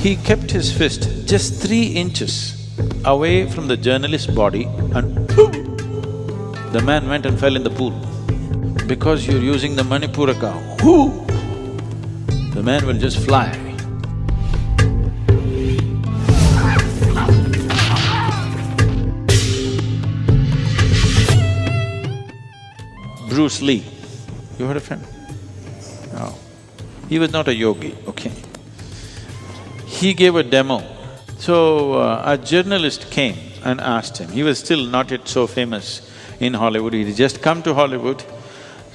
he kept his fist just three inches away from the journalist's body and the man went and fell in the pool. Because you're using the Manipuraka, whoo, the man will just fly. Bruce Lee, you heard of him? No. He was not a yogi, okay. He gave a demo. So, uh, a journalist came and asked him, he was still not yet so famous in Hollywood, he had just come to Hollywood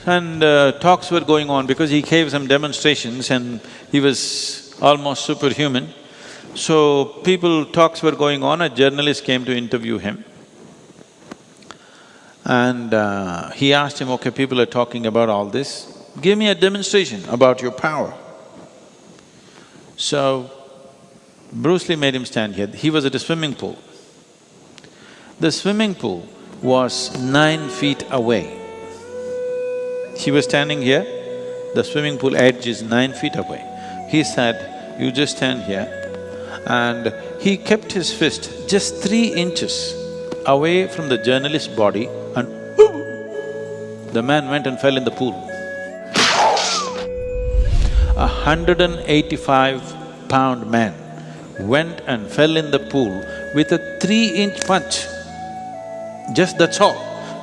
and uh, talks were going on because he gave some demonstrations and he was almost superhuman. So, people… talks were going on, a journalist came to interview him. And uh, he asked him, okay, people are talking about all this, give me a demonstration about your power. So, Bruce Lee made him stand here, he was at a swimming pool. The swimming pool was nine feet away. He was standing here, the swimming pool edge is nine feet away. He said, you just stand here and he kept his fist just three inches away from the journalist's body and the man went and fell in the pool. A hundred and eighty-five pound man went and fell in the pool with a three-inch punch. Just that's all.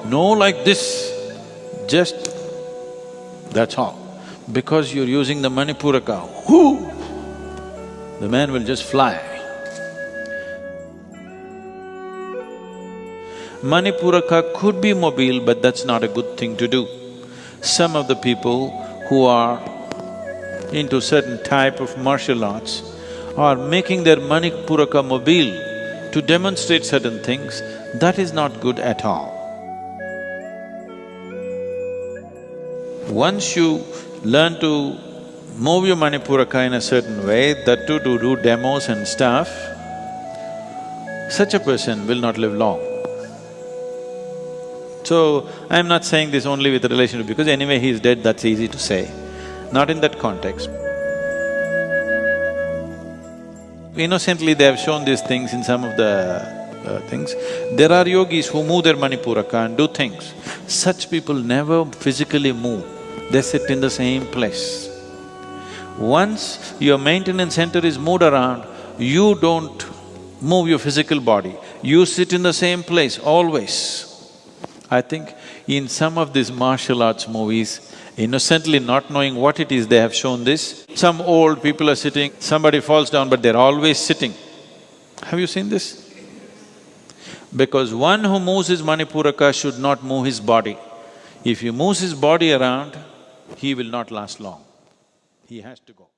No like this, just that's all. Because you're using the Manipuraka, whoo, the man will just fly. Manipuraka could be mobile, but that's not a good thing to do. Some of the people who are into certain type of martial arts are making their Manipuraka mobile to demonstrate certain things, that is not good at all. Once you learn to move your Manipuraka in a certain way, that too to do demos and stuff, such a person will not live long. So, I'm not saying this only with relation to… because anyway he's dead, that's easy to say. Not in that context. Innocently they have shown these things in some of the uh, things. There are yogis who move their Manipuraka and do things. Such people never physically move, they sit in the same place. Once your maintenance center is moved around, you don't move your physical body, you sit in the same place always. I think in some of these martial arts movies, innocently not knowing what it is, they have shown this. Some old people are sitting, somebody falls down but they're always sitting. Have you seen this? Because one who moves his Manipuraka should not move his body. If he moves his body around, he will not last long. He has to go.